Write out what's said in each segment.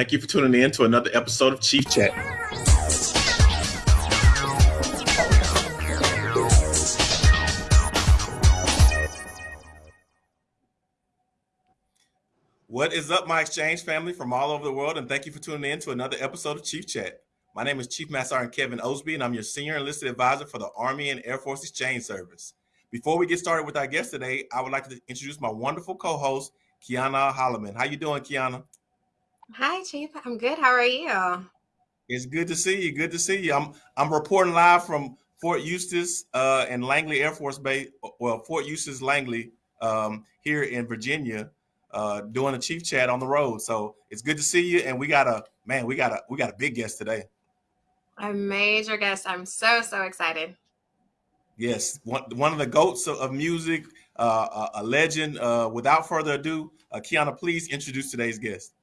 Thank you for tuning in to another episode of Chief Chat. What is up, my exchange family from all over the world? And thank you for tuning in to another episode of Chief Chat. My name is Chief Master Sergeant Kevin Osby, and I'm your Senior Enlisted Advisor for the Army and Air Force Exchange Service. Before we get started with our guest today, I would like to introduce my wonderful co-host, Kiana Holloman. How you doing, Kiana? Hi, Chief. I'm good. How are you? It's good to see you. Good to see you. I'm I'm reporting live from Fort Eustis uh, and Langley Air Force Base. Well, Fort Eustis Langley um, here in Virginia, uh, doing a chief chat on the road. So it's good to see you. And we got a man. We got a we got a big guest today. A major guest. I'm so so excited. Yes, one one of the goats of, of music, uh, a, a legend. Uh, without further ado, uh, Kiana, please introduce today's guest.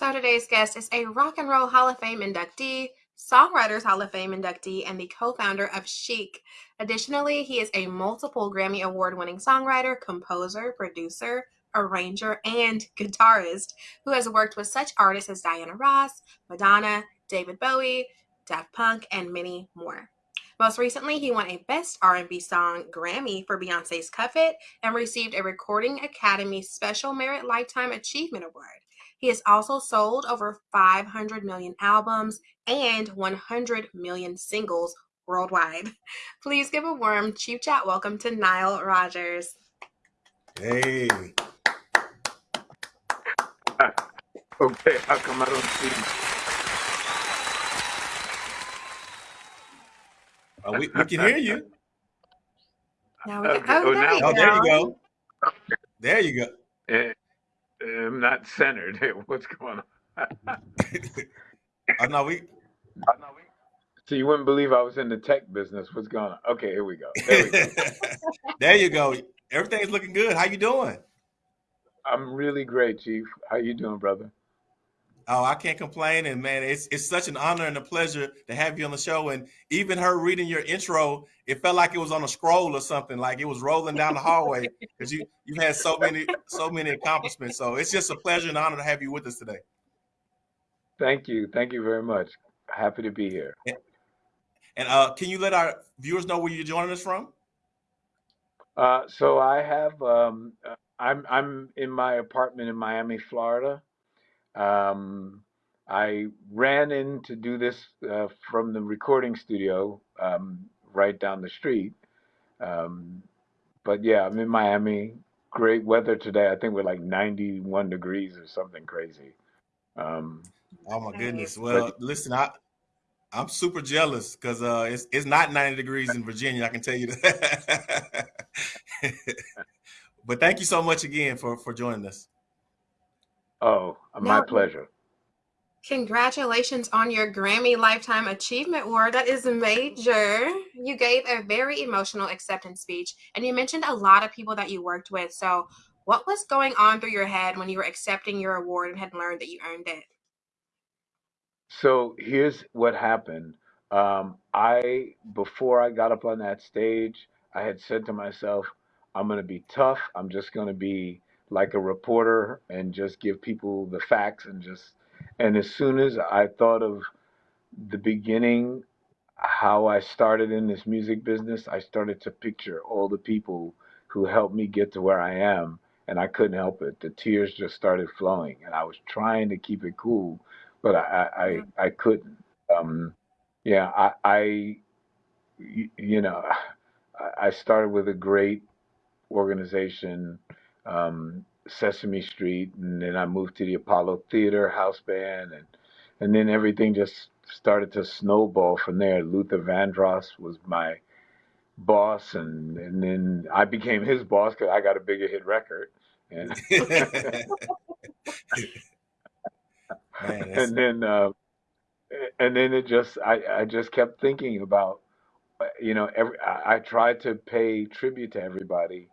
So today's guest is a Rock and Roll Hall of Fame inductee, Songwriters Hall of Fame inductee, and the co-founder of Chic. Additionally, he is a multiple Grammy Award-winning songwriter, composer, producer, arranger, and guitarist who has worked with such artists as Diana Ross, Madonna, David Bowie, Daft Punk, and many more. Most recently, he won a Best R&B Song Grammy for Beyonce's Cuff It and received a Recording Academy Special Merit Lifetime Achievement Award. He has also sold over 500 million albums and 100 million singles worldwide. Please give a warm Chief Chat welcome to Nile Rodgers. Hey. okay, how come I don't see? Uh, we, we can hear you. Now we can, okay. oh, oh, there, now, you oh, there you go. There you go. Eh, I'm not centered. What's going on? oh, no, we. Oh, no, we. So you wouldn't believe I was in the tech business. What's going on? Okay, here we go. There, we go. there you go. Everything's looking good. How you doing? I'm really great, Chief. How you doing, brother? Oh, I can't complain. And man, it's it's such an honor and a pleasure to have you on the show. And even her reading your intro, it felt like it was on a scroll or something, like it was rolling down the hallway because you you've had so many so many accomplishments. So it's just a pleasure and honor to have you with us today. Thank you. Thank you very much. Happy to be here. And, and uh, can you let our viewers know where you're joining us from? Uh, so I have um, I'm I'm in my apartment in Miami, Florida. Um, I ran in to do this uh, from the recording studio um, right down the street. Um, but yeah, I'm in Miami. Great weather today. I think we're like 91 degrees or something crazy. Um, oh my goodness. Well, but, listen, I I'm super jealous because uh, it's it's not 90 degrees in Virginia. I can tell you that. but thank you so much again for for joining us. Oh, my pleasure. Congratulations on your Grammy Lifetime Achievement Award. That is major. You gave a very emotional acceptance speech, and you mentioned a lot of people that you worked with. So, what was going on through your head when you were accepting your award and had learned that you earned it? So here's what happened. Um, I before I got up on that stage, I had said to myself, "I'm going to be tough. I'm just going to be like a reporter and just give people the facts and just and as soon as I thought of the beginning how I started in this music business, I started to picture all the people who helped me get to where I am and I couldn't help it. The tears just started flowing and I was trying to keep it cool, but I I. I couldn't. Um, yeah, I, I you know, I started with a great organization um, Sesame Street, and then I moved to the Apollo Theater house band, and and then everything just started to snowball from there. Luther Vandross was my boss, and and then I became his boss because I got a bigger hit record, and Man, and then uh, and then it just I I just kept thinking about you know every I, I tried to pay tribute to everybody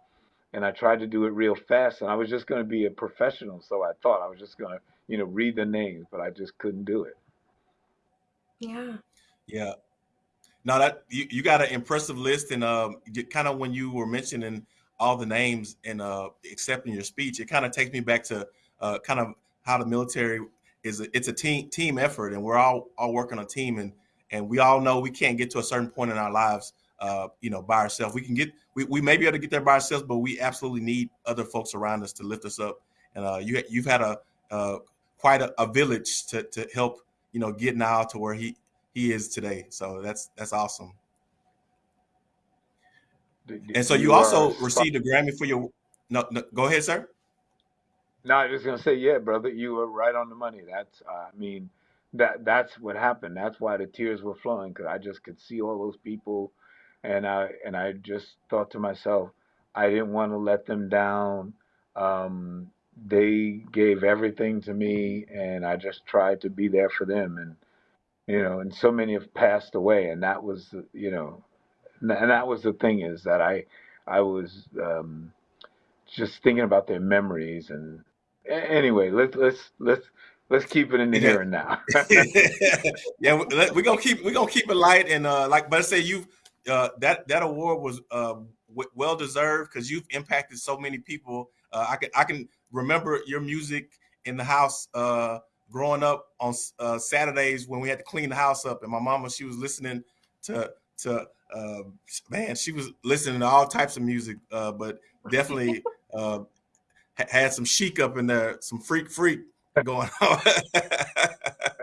and I tried to do it real fast, and I was just going to be a professional, so I thought I was just going to, you know, read the names, but I just couldn't do it. Yeah. Yeah. Now that you, you got an impressive list, and um, kind of when you were mentioning all the names and uh, accepting your speech, it kind of takes me back to uh, kind of how the military is a, it's a team team effort, and we're all all working on a team, and and we all know we can't get to a certain point in our lives, uh, you know, by ourselves. We can get we, we may be able to get there by ourselves, but we absolutely need other folks around us to lift us up. And uh, you you've had a uh, quite a, a, village to to help you know get now to where he he is today. So that's that's awesome. And so you, you also received a Grammy for your. No, no, go ahead, sir. No, I was gonna say, yeah, brother, you were right on the money. That's, uh, I mean, that that's what happened. That's why the tears were flowing because I just could see all those people, and I and I just thought to myself, I didn't want to let them down. Um, they gave everything to me, and I just tried to be there for them. And you know, and so many have passed away, and that was, you know, and that was the thing is that I, I was um, just thinking about their memories. And anyway, let's let's let's let's keep it in the here and now. yeah, we're gonna keep we're gonna keep it light and uh, like, but I say you uh, that that award was uh, well deserved because you've impacted so many people. Uh, I can I can remember your music in the house uh, growing up on uh, Saturdays when we had to clean the house up, and my mama she was listening to to uh, man she was listening to all types of music, uh, but definitely uh, had some chic up in there, some freak freak going on.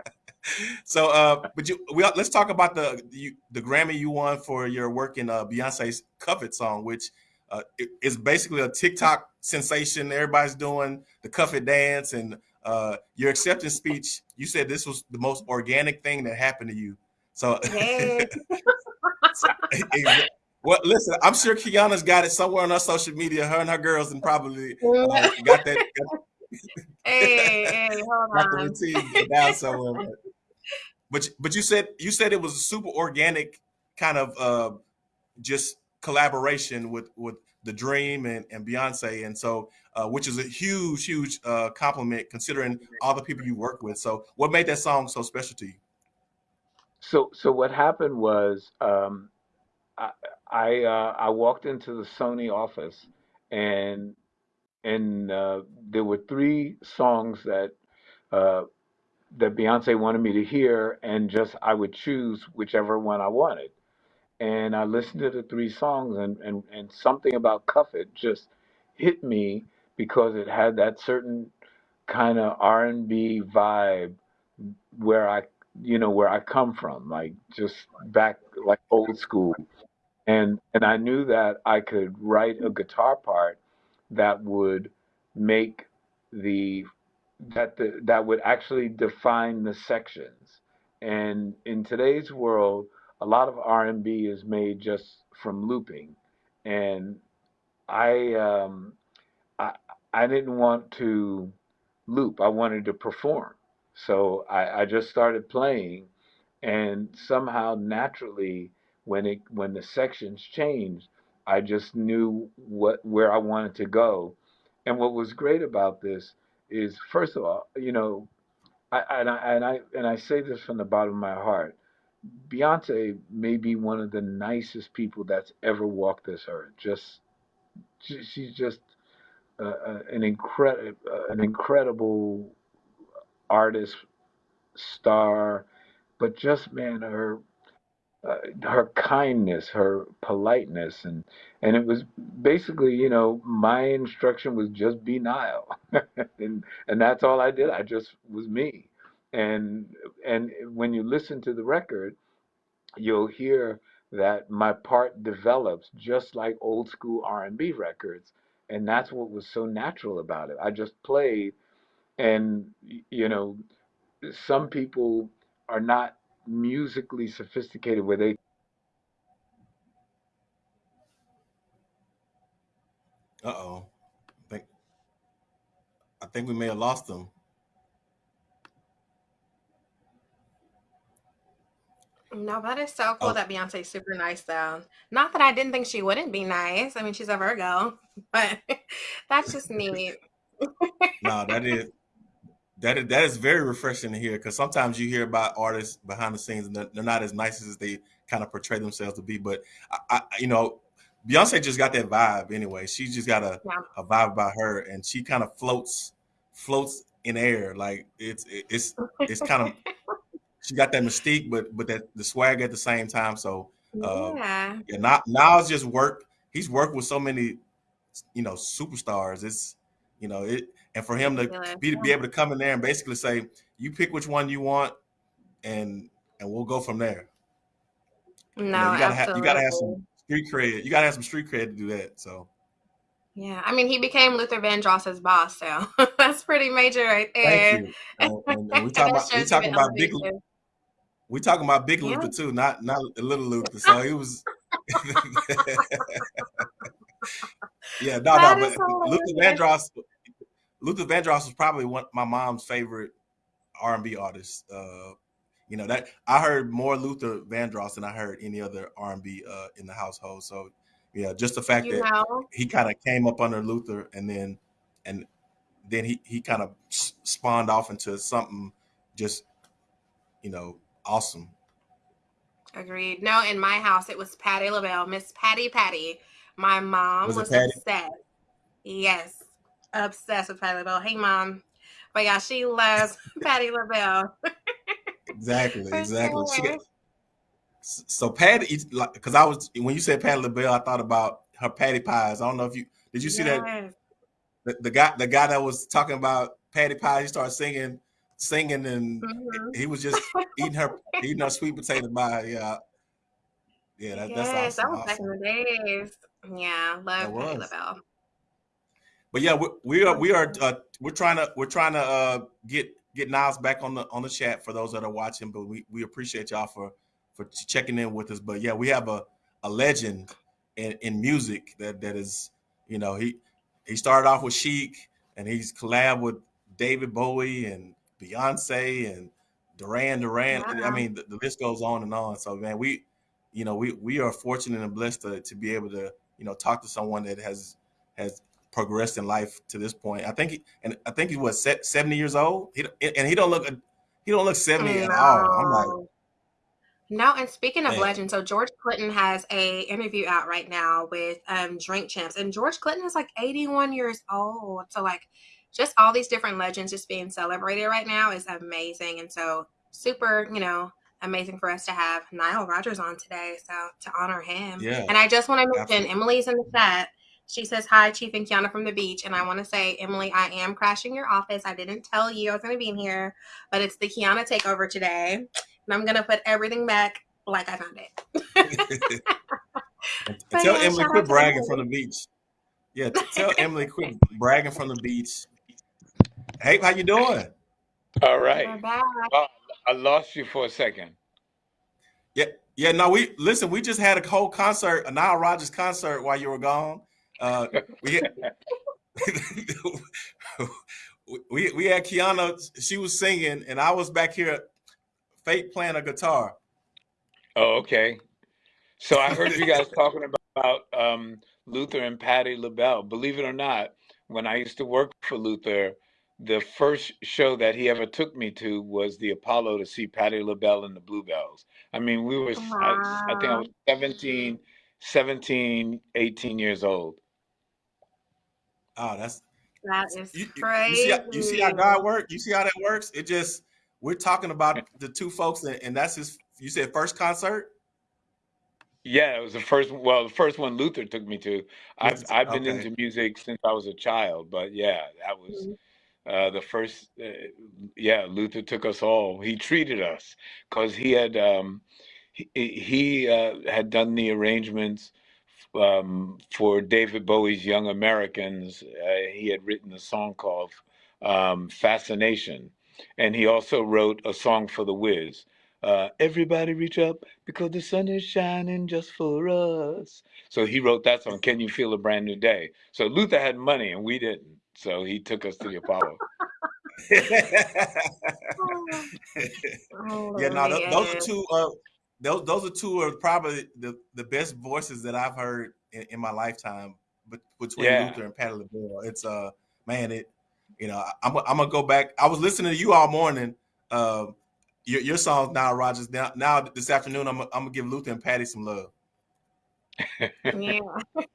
so, uh, but you, we let's talk about the, the, the Grammy you won for your work in uh, Beyonce's "Cuff It" song, which uh, is basically a TikTok sensation. Everybody's doing the "Cuff It" dance, and uh, your acceptance speech. You said this was the most organic thing that happened to you. So, hey. well, listen, I'm sure Kiana's got it somewhere on her social media. Her and her girls, and probably uh, got that. Got, hey, hey, hold got on. the routine down somewhere. But but you said you said it was a super organic kind of uh, just collaboration with with the Dream and, and Beyonce, and so uh, which is a huge huge uh, compliment considering all the people you work with. So what made that song so special to you? So so what happened was um, I I, uh, I walked into the Sony office and and uh, there were three songs that uh, that Beyonce wanted me to hear, and just I would choose whichever one I wanted. And I listened to the three songs, and and, and something about Cuff It just hit me because it had that certain kind of R and B vibe where I you know where I come from, like just back like old school. And and I knew that I could write a guitar part that would make the that the, that would actually define the sections. And in today's world, a lot of R&B is made just from looping, and I um, I I didn't want to loop. I wanted to perform. So I, I just started playing, and somehow naturally, when it when the sections changed, I just knew what where I wanted to go. And what was great about this is, first of all, you know, I, and I and I and I say this from the bottom of my heart. Beyonce may be one of the nicest people that's ever walked this earth. Just, she's just uh, an incredible, uh, an incredible artist, star, but just man, her uh, her kindness, her politeness, and and it was basically, you know, my instruction was just be Nile, and and that's all I did. I just was me, and and when you listen to the record, you'll hear that my part develops just like old school R&B records, and that's what was so natural about it. I just played and you know some people are not musically sophisticated where they uh-oh i think i think we may have lost them No, that is so cool oh. that Beyonce's super nice though. Not that I didn't think she wouldn't be nice. I mean, she's a Virgo, but that's just neat. no, that is that is, that is very refreshing to hear because sometimes you hear about artists behind the scenes and they're, they're, not as nice as they kind of portray themselves to be. But I, I, you know, Beyonce just got that vibe anyway. She just got a, yeah. a vibe about her, and she kind of floats floats in air. Like it's it's it's kind of she got that mystique, but but that the swag at the same time. So uh, yeah, yeah. Now now it's just work. He's worked with so many, you know, superstars. It's you know it, and for him to be be able to come in there and basically say, you pick which one you want, and and we'll go from there. No, you, know, you gotta have you gotta have some street cred. You gotta have some street cred to do that. So. Yeah, I mean, he became Luther Vandross's boss, so that's pretty major right there. Thank you. And, and, we talking about we talking about big. We talking about big Luther too, not not a little Luther. So he was. yeah, no, that no, but Luther Vandross. Luther Vandross was probably one my mom's favorite R and B artist. Uh, you know that I heard more Luther Vandross than I heard any other R and B uh, in the household. So yeah, just the fact you that know. he kind of came up under Luther and then and then he he kind of spawned off into something just you know awesome. Agreed. No, in my house it was Patti LaBelle, Miss Patty Patty. My mom was, was upset. Yes, obsessed with Patti LaBelle. Hey, mom. But yeah, she loves Patti LaBelle. exactly, exactly. Sure. so Patti, because I was when you said Patti LaBelle, I thought about her patty pies. I don't know if you did. You see yes. that the, the, guy, the guy that was talking about patty pie, he started singing, singing, and mm-hmm. he was just eating her, eating her sweet potato pie. Yeah, yeah, that, yes, that's awesome. That was awesome. back in the days. Yeah, love Patti LaBelle but yeah, we, we are we are uh, we're trying to we're trying to uh, get get Niles back on the on the chat for those that are watching. But we, we appreciate y'all for for checking in with us. But yeah, we have a a legend in, in music that that is you know he he started off with Chic and he's collab with David Bowie and Beyonce and Duran Duran. Wow. I mean, the, the, list goes on and on. So man, we you know we we are fortunate and blessed to to be able to you know talk to someone that has has progressed in life to this point. I think, he, and I think he was seventy years old. He, and he don't look, he don't look seventy no. at all. I'm like, no. And speaking of man. legend, so George Clinton has a interview out right now with um, Drink Champs, and George Clinton is like eighty one years old. So like, just all these different legends just being celebrated right now is amazing, and so super, you know. Amazing for us to have Nile Rodgers on today, so to honor him. Yeah. And I just want to mention Absolutely. Emily's in the chat she says, Hi, Chief and Kiana from the beach. And I want to say, Emily, I am crashing your office. I didn't tell you I was going to be in here, but it's the Kiana takeover today. And I'm going to put everything back like I found it. tell yeah, Emily, quit bragging from the beach. Yeah, tell Emily, quit bragging from the beach. Hey, how you doing? All right. Well, I lost you for a second. Yeah, yeah. No, we listen. We just had a whole concert, a Nile Rodgers concert while you were gone. Uh, we, we we had Kiana. She was singing, and I was back here, fake playing a guitar. Oh, okay. So I heard you guys talking about um, Luther and Patti LaBelle. Believe it or not, when I used to work for Luther, the first show that he ever took me to was the Apollo to see Patti LaBelle and the Bluebells. I mean, we were, wow. I, I think I was 17, 17, 18 years old. Oh, that's that is you, crazy. You see, how, you see how God works. You see how that works. It just we're talking about the two folks, and, and that's his. You said first concert. Yeah, it was the first. Well, the first one Luther took me to. I've I've been okay. into music since I was a child, but yeah, that was mm-hmm. uh, the first. Uh, yeah, Luther took us all. He treated us because he had um, he, he uh, had done the arrangements um, for David Bowie's Young Americans. Uh, he had written a song called um, Fascination. And he also wrote a song for The Wiz. Uh, Everybody reach up because the sun is shining just for us. So he wrote that song, Can You Feel a Brand New Day? So Luther had money and we didn't. So he took us to the Apollo. oh, yeah, no, those are two. Uh, those those are two of probably the, the best voices that I've heard in, in my lifetime. But between yeah. Luther and Patti LaBelle, it's uh man, it you know I'm I'm gonna go back. I was listening to you all morning. Uh, your your songs now, Rodgers. Now now this afternoon, I'm I'm gonna give Luther and Patti some love. yeah.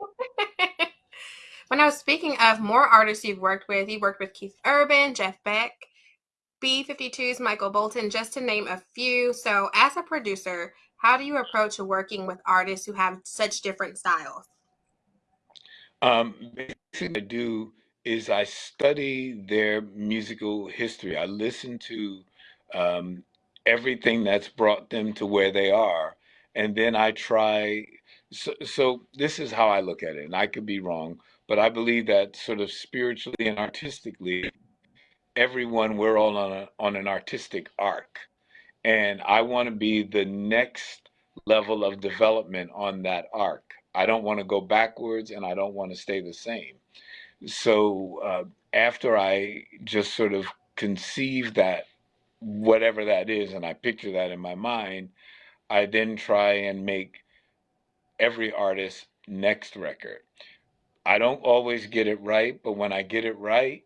When I was speaking of more artists you've worked with, you worked with Keith Urban, Jeff Beck, B52's Michael Bolton, just to name a few. So, as a producer, how do you approach working with artists who have such different styles? Um, basically, I do is I study their musical history. I listen to um, everything that's brought them to where they are, and then I try. So, so this is how I look at it, and I could be wrong, but I believe that sort of spiritually and artistically, everyone we're all on a, on an artistic arc, and I want to be the next level of development on that arc. I don't want to go backwards, and I don't want to stay the same. So uh, after I just sort of conceive that whatever that is, and I picture that in my mind, I then try and make every artist's next record. I don't always get it right, but when I get it right,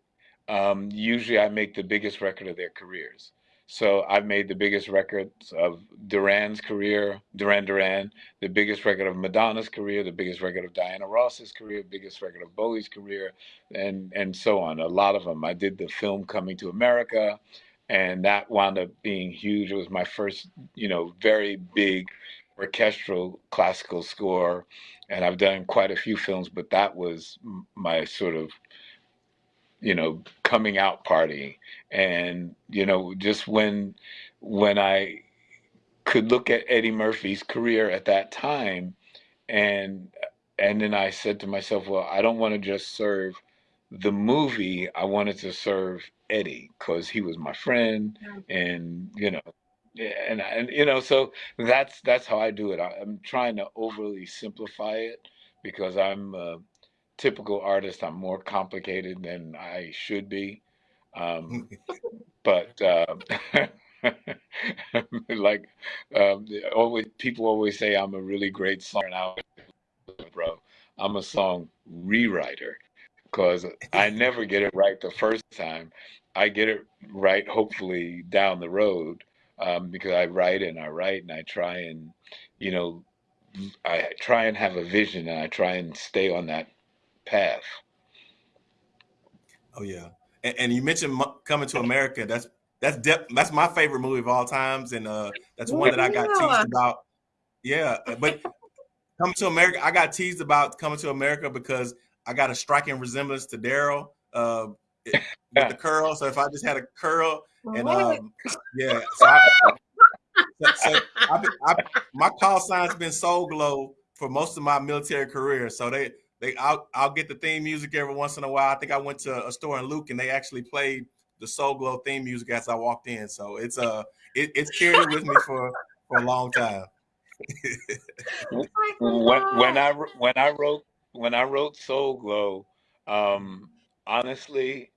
um, usually I make the biggest record of their careers. So I've made the biggest records of Duran's career, Duran Duran, the biggest record of Madonna's career, the biggest record of Diana Ross's career, biggest record of Bowie's career, and and so on. A lot of them. I did the film Coming to America, and that wound up being huge. It was my first, you know, very big orchestral classical score, and I've done quite a few films, but that was my sort of you know coming out party. And you know just when when i could look at eddie murphy's career at that time and and then i said to myself well i don't want to just serve the movie i wanted to serve eddie because he was my friend and you know and and you know so that's that's how i do it. I, am trying to overly simplify it because i'm uh, typical artist. I'm more complicated than I should be. Um, but uh, like um, always, people always say I'm a really great song. Now, bro, I'm a song rewriter because I never get it right the first time. I get it right, hopefully down the road, um, because I write and I write and I try and, you know, I try and have a vision and I try and stay on that path. Oh yeah, and, and you mentioned coming to America. That's that's de- that's my favorite movie of all times, and uh, that's one that I got teased about. Yeah, uh, but coming to America, I got teased about coming to America because I got a striking resemblance to Daryl uh, with the curl. So if I just had a curl, and um, yeah, so, I, so, so I, I, my call sign's been Soul Glo for most of my military career. So they they I'll I'll get the theme music every once in a while. I think I went to a store in Luke and they actually played the Soul Glo theme music as I walked in. So it's uh it, it's carried with me for for a long time. When, when I when I wrote when I wrote Soul Glo, um, honestly,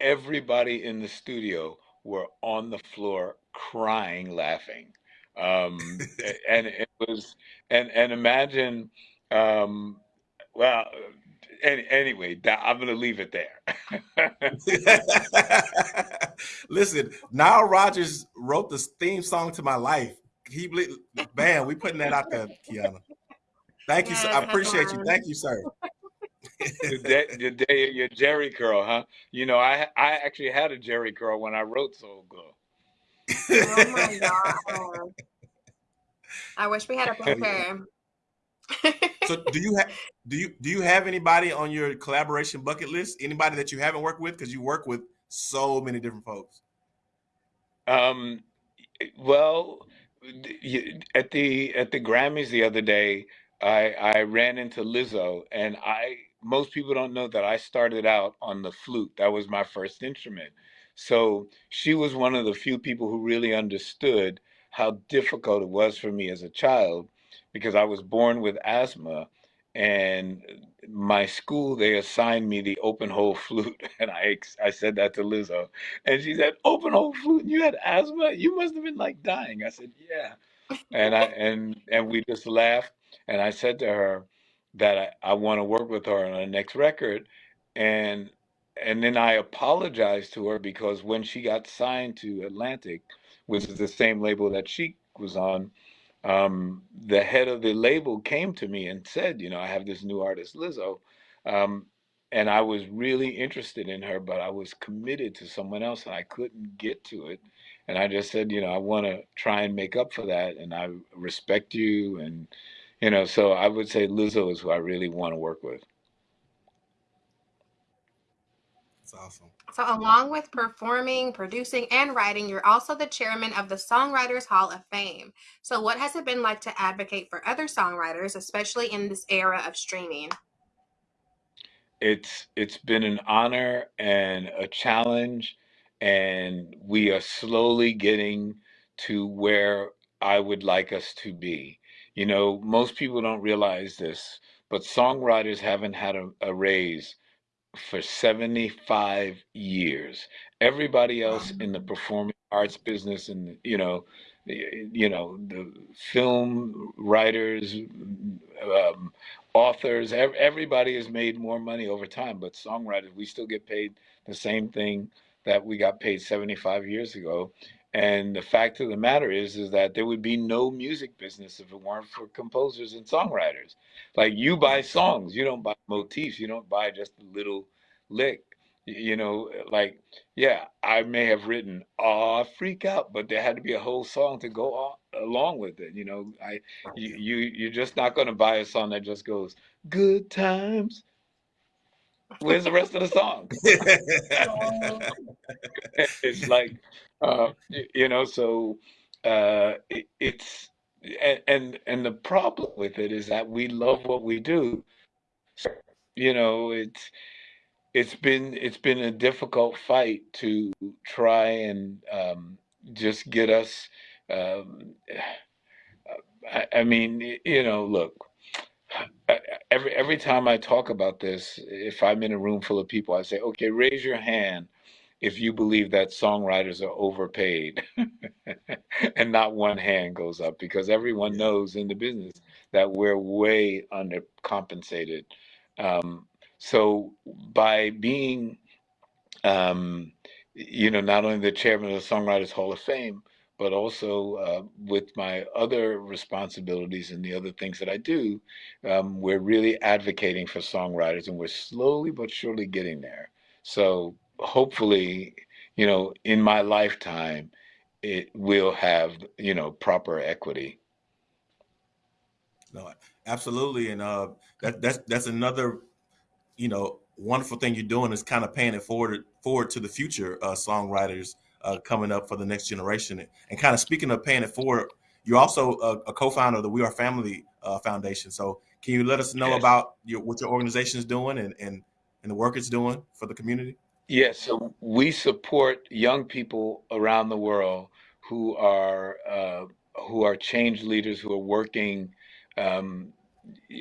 everybody in the studio were on the floor crying, laughing, um, and it was and and imagine um, well, any, anyway, I'm going to leave it there. Listen, Nile Rodgers wrote the theme song to my life. He, man, we putting that out there, Kiana. Thank you. Sir. I appreciate you. Thank you, sir. your, day, your, day, your Jheri curl, huh? You know, I I actually had a Jheri curl when I wrote Soul Glo. oh my god! I wish we had a picture so do you have do you do you have anybody on your collaboration bucket list? Anybody that you haven't worked with because you work with so many different folks. Um, well, at the at the Grammys the other day, I I ran into Lizzo, and I most people don't know that I started out on the flute. That was my first instrument. So she was one of the few people who really understood how difficult it was for me as a child because I was born with asthma and my school they assigned me the open hole flute and I I said that to Lizzo and she said open hole flute? You had asthma? You must have been like dying. I said yeah. And I and and we just laughed and I said to her that I, I want to work with her on the next record and and then I apologized to her because when she got signed to Atlantic which is the same label that she was on um, the head of the label came to me and said, you know, I have this new artist, Lizzo. Um, and I was really interested in her, but I was committed to someone else and I couldn't get to it. And I just said, you know, I want to try and make up for that. And I respect you. And, you know, so I would say Lizzo is who I really want to work with. That's awesome. So, along with performing, producing, and writing, you're also the chairman of the Songwriters Hall of Fame. So, what has it been like to advocate for other songwriters, especially in this era of streaming? It's it's been an honor and a challenge, and we are slowly getting to where I would like us to be. You know, most people don't realize this, but songwriters haven't had a, a raise for 75 years. Everybody else in the performing arts business and you know you know the film writers um, authors everybody has made more money over time but songwriters we still get paid the same thing that we got paid 75 years ago and the fact of the matter is is that there would be no music business if it weren't for composers and songwriters. Like you buy songs you don't buy motifs you don't buy just a little lick you know like yeah i may have written ah freak out but there had to be a whole song to go on, along with it you know? I you, you you're just not going to buy a song that just goes good times. Where's the rest of the song? It's like uh you know so uh it, it's and, and the problem with it is that we love what we do you know it's it's been it's been a difficult fight to try and um, just get us. Um, I, I mean, you know, look. Every every time I talk about this, if I'm in a room full of people, I say, "Okay, raise your hand if you believe that songwriters are overpaid," and not one hand goes up because everyone knows in the business that we're way undercompensated. Um, so by being, um, you know, not only the chairman of the Songwriters Hall of Fame, but also uh, with my other responsibilities and the other things that I do, um, we're really advocating for songwriters, and we're slowly but surely getting there. So hopefully, you know, in my lifetime, it will have you know proper equity. No, absolutely, and uh, that that's that's another you know, wonderful thing you're doing is kind of paying it forward forward to the future uh, songwriters uh, coming up for the next generation. And kind of speaking of paying it forward, you're also a, a co-founder of the We Are Family uh, Foundation. So can you let us know yes. about your, what your organization is doing and, and, and the work it's doing for the community? Yes, so we support young people around the world who are uh, who are change leaders who are working um,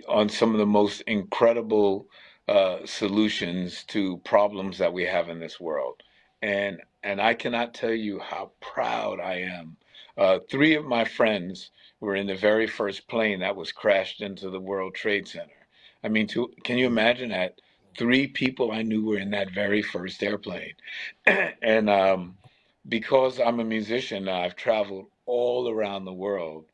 on some of the most incredible uh, solutions to problems that we have in this world. And and I cannot tell you how proud I am. Uh, three of my friends were in the very first plane that was crashed into the World Trade Center. I mean, to, can you imagine that? Three people I knew were in that very first airplane. and um, because I'm a musician, I've traveled all around the world.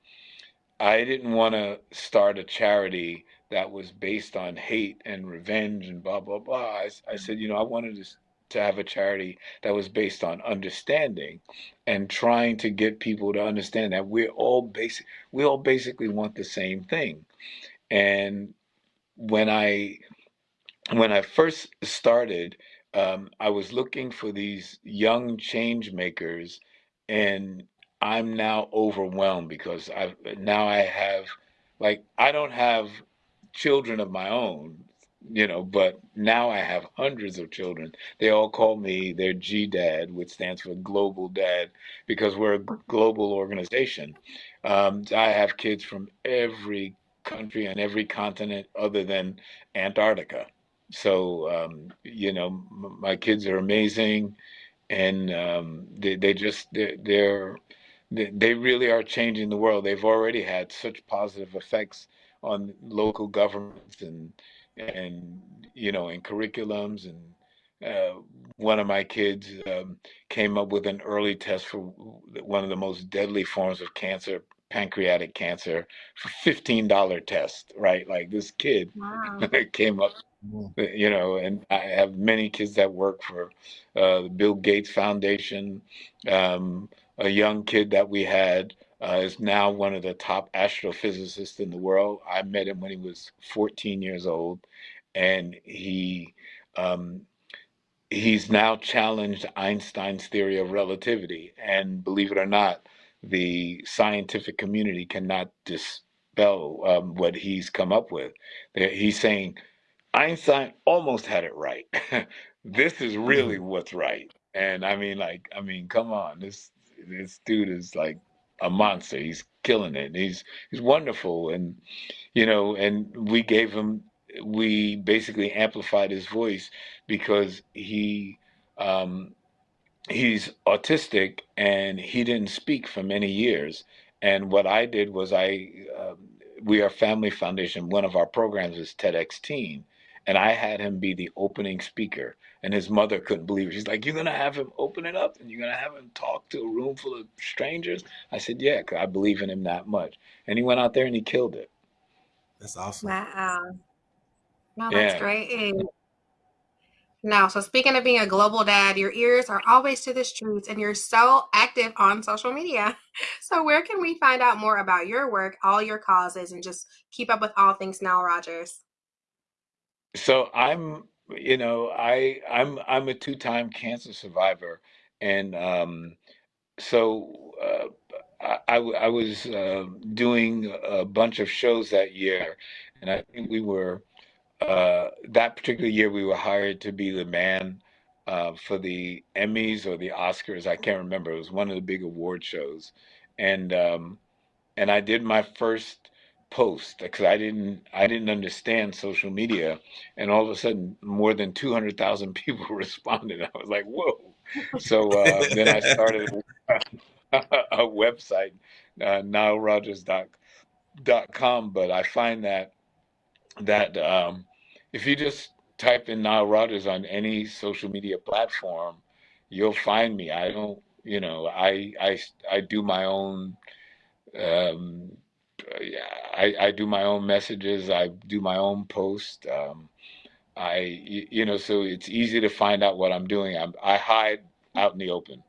I didn't want to start a charity that was based on hate and revenge and blah blah blah. I, I said, you know, I wanted to to have a charity that was based on understanding and trying to get people to understand that we're all basic we all basically want the same thing. And when I when I first started, um, I was looking for these young change makers, and I'm now overwhelmed because I now I have like I don't have children of my own, you know, but now I have hundreds of children. They all call me their G Dad, which stands for Global Dad, because we're a global organization. Um, I have kids from every country and every continent other than Antarctica. So, um, you know, my kids are amazing and um, they, they just, they're, they're, they really are changing the world. They've already had such positive effects on local governments and and you know in curriculums and uh, one of my kids um, came up with an early test for one of the most deadly forms of cancer pancreatic cancer for $15 test right like this kid wow. came up. You know, and I have many kids that work for uh, the Bill Gates Foundation. Um, a young kid that we had uh, is now one of the top astrophysicists in the world. I met him when he was 14 years old, and he um, he's now challenged Einstein's theory of relativity. And believe it or not, the scientific community cannot dispel um, what he's come up with. He's saying Einstein almost had it right. this is really mm-hmm. what's right. And I mean, like, I mean, come on, this this dude is like a monster. He's killing it. He's he's wonderful, and you know, and we gave him we basically amplified his voice because he um, he's autistic and he didn't speak for many years. And what I did was I uh, we are Family Foundation. One of our programs is TEDx Teen, and I had him be the opening speaker. And his mother couldn't believe it. She's like, "You're gonna have him open it up, and you're gonna have him talk to a room full of strangers?" I said, "Yeah, cause I believe in him that much." And he went out there and he killed it. That's awesome. Wow. No, that's yeah. great. Now, so speaking of being a global dad, your ears are always to the streets and you're so active on social media. So, where can we find out more about your work, all your causes, and just keep up with all things Nile Rodgers? So, I'm, you know, I I'm I'm a two-time cancer survivor, and um, so uh, I, I was uh, doing a bunch of shows that year, and I think we were uh, that particular year, we were hired to be the man uh, for the Emmys or the Oscars. I can't remember. It was one of the big award shows, and um, and I did my first post because I didn't I didn't understand social media, and all of a sudden, more than two hundred thousand people responded. I was like, whoa! So uh, then I started a, a website, uh, NileRodgers.com. But I find that that um, if you just type in Nile Rodgers on any social media platform, you'll find me. I don't, you know, I I I do my own. Um, I, I do my own messages. I do my own post. Um, I you know, so it's easy to find out what I'm doing. I'm, I hide out in the open.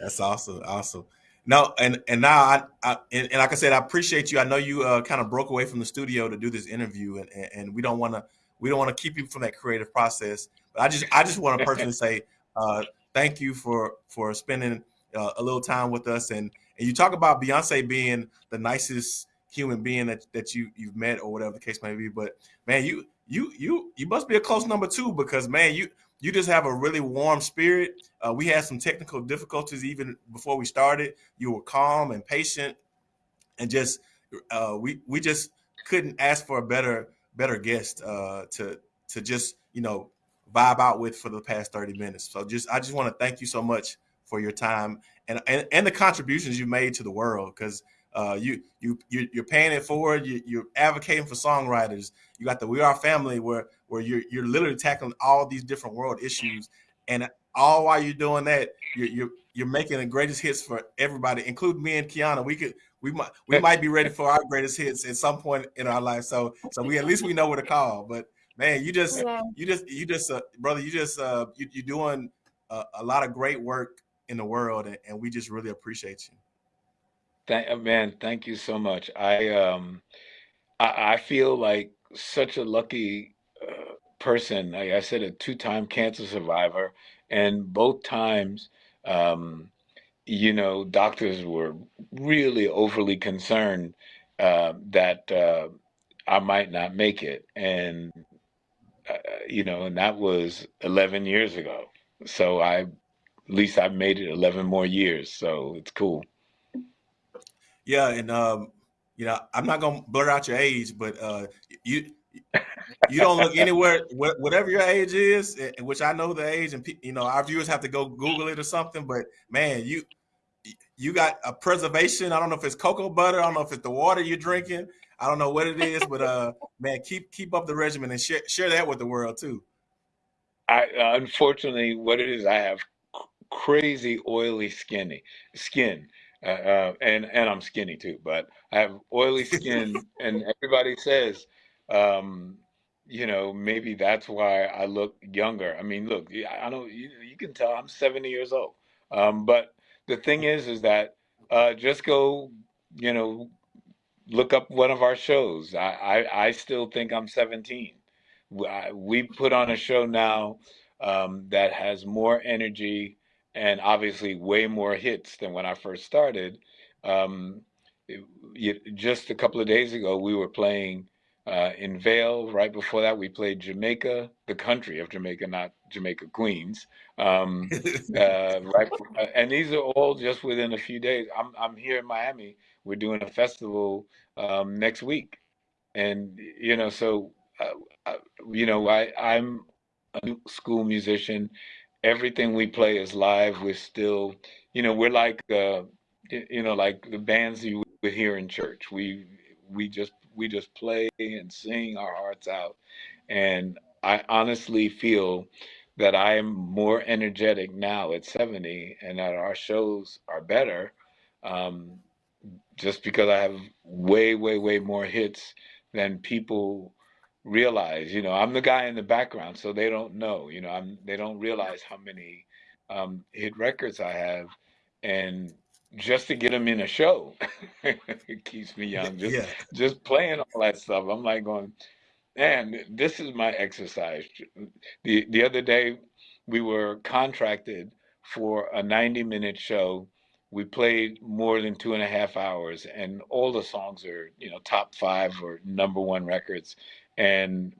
That's awesome. Awesome. No, and and now I, I and, and, like I said, I appreciate you. I know you uh, kind of broke away from the studio to do this interview, and and, and we don't want to we don't want to keep you from that creative process. But I just I just want to personally say uh, thank you for for spending uh, a little time with us. And and you talk about Beyonce being the nicest human being that, that you you've met or whatever the case may be. But man, you you you you must be a close number two because man, you you just have a really warm spirit. Uh, we had some technical difficulties even before we started. You were calm and patient, and just uh, we we just couldn't ask for a better better guest uh, to to just you know vibe out with for the past 30 minutes. So just I just want to thank you so much for your time and and, and the contributions you've made to the world because uh, you you you're paying it forward. You, you're advocating for songwriters. You got the We Are Family, where where you're you're literally tackling all these different world issues, and all while you're doing that, you're you're, you're making the greatest hits for everybody, including me and Kiana. We could we might we might be ready for our greatest hits at some point in our life. So so we at least we know where to call. But man, you just yeah. you just you just uh, brother, you just uh, you, you're doing a, a lot of great work in the world, and, and we just really appreciate you. Thank, uh, man, thank you so much. I um, I, I feel like such a lucky uh, person. Like I said, a two-time cancer survivor, and both times, um, you know, doctors were really overly concerned uh, that uh, I might not make it, and uh, you know, and that was 11 years ago. So I, at least I've made it 11 more years. So it's cool. Yeah, and um, you know, I'm not gonna blur out your age, but uh, you you don't look anywhere whatever your age is, which I know the age, and you know our viewers have to go Google it or something. But man, you you got a preservation. I don't know if it's cocoa butter. I don't know if it's the water you're drinking. I don't know what it is, but uh, man, keep keep up the regimen and share share that with the world too. I unfortunately, what it is, I have crazy oily skinny skin uh, uh, and and I'm skinny too, but I have oily skin, and everybody says, um, you know, maybe that's why I look younger. I mean, look, I don't. You, you can tell I'm 70 years old. Um, but the thing is, is that uh, just go, you know, look up one of our shows. I, I, I still think I'm 17. We put on a show now um, that has more energy and obviously way more hits than when I first started. Um, it, just a couple of days ago, we were playing uh, in Vail. Right before that, we played Jamaica, the country of Jamaica, not Jamaica Queens. Um, uh, right, and these are all just within a few days. I'm I'm here in Miami. We're doing a festival um, next week, and you know, so uh, uh you know, I I'm a school musician. Everything we play is live. We're still, you know, we're like, uh, you know, like the bands you would hear in church. We we just we just play and sing our hearts out, and I honestly feel that I am more energetic now at 70 and that our shows are better um, just because I have way, way, way more hits than people realize. You know, I'm the guy in the background, so they don't know. You know, I'm they don't realize how many um, hit records I have, and just to get them in a show, it keeps me young. Just Yeah. just playing all that stuff. I'm like going, man, this is my exercise. The the other day we were contracted for a 90 minute show we played more than two and a half hours and all the songs are you know top five or number one records and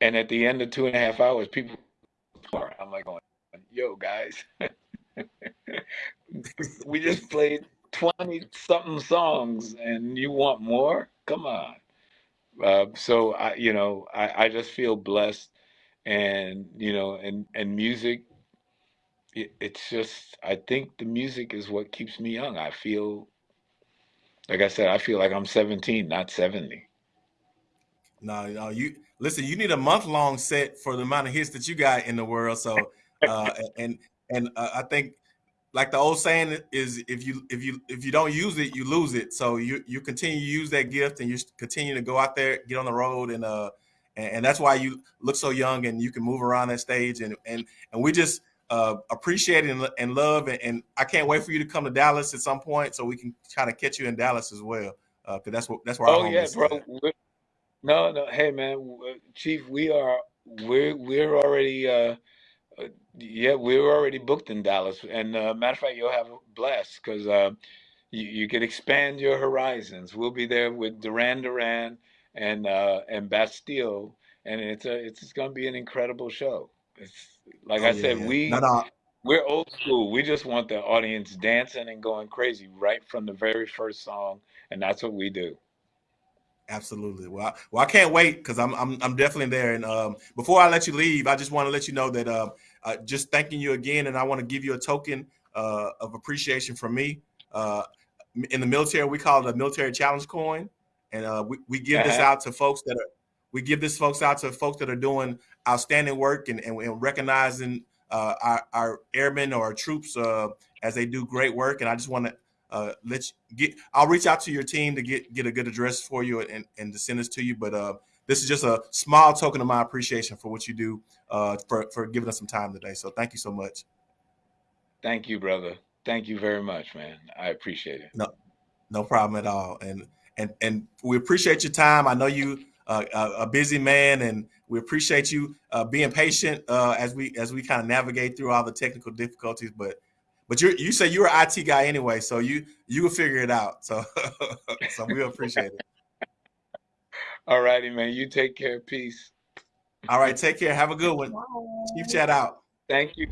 and at the end of two and a half hours people are i'm like going yo guys we just played 20 something songs and you want more come on uh, so i you know I, I just feel blessed and you know and and music it, it's just I think the music is what keeps me young. I feel like I said, I feel like I'm 17, not 70. No, no, you listen. You need a month long set for the amount of hits that you got in the world. So, uh, and and uh, I think, like the old saying is, if you if you if you don't use it, you lose it. So you you continue to use that gift, and you continue to go out there, get on the road, and uh, and, and that's why you look so young, and you can move around that stage, and and and we just uh, appreciate it and, and love. And, and, I can't wait for you to come to Dallas at some point so we can kind of catch you in Dallas as well. Because uh, that's what that's where. Oh yeah, bro. No, no. Hey man, Chief, we are we're we're already. Uh, uh, yeah, we're already booked in Dallas, and uh, matter of fact, you'll have a blast because uh, you, you can expand your horizons. We'll be there with Duran Duran and uh, and Bastille, and it's a it's, it's going to be an incredible show. It's like oh, I yeah, said, yeah. we no, no. we're old school. We just want the audience dancing and going crazy right from the very first song, and that's what we do. Absolutely. Well, I, well, I can't wait because I'm, I'm I'm definitely there. And um, before I let you leave, I just want to let you know that uh, uh, just thanking you again, and I want to give you a token uh, of appreciation from me. Uh, in the military, we call it a military challenge coin, and uh, we we give this uh-huh. out to folks that are we give this folks out to folks that are doing outstanding work and, and, and recognizing uh, our, our, airmen or our troops uh, as they do great work. And I just want to uh, let you get, I'll reach out to your team to get, get a good address for you and, and to send this to you. But uh, this is just a small token of my appreciation for what you do uh, for, for giving us some time today. So thank you so much. Thank you, brother. Thank you very much, man. I appreciate it. No, no problem at all. And, and, and we appreciate your time. I know you, uh, a busy man, and we appreciate you uh, being patient uh, as we as we kind of navigate through all the technical difficulties. But but you you say you're an IT guy anyway, so you you will figure it out. So so we appreciate it. All righty, man. You take care. Peace. All right, take care. Have a good one. Bye. Chief chat out. Thank you.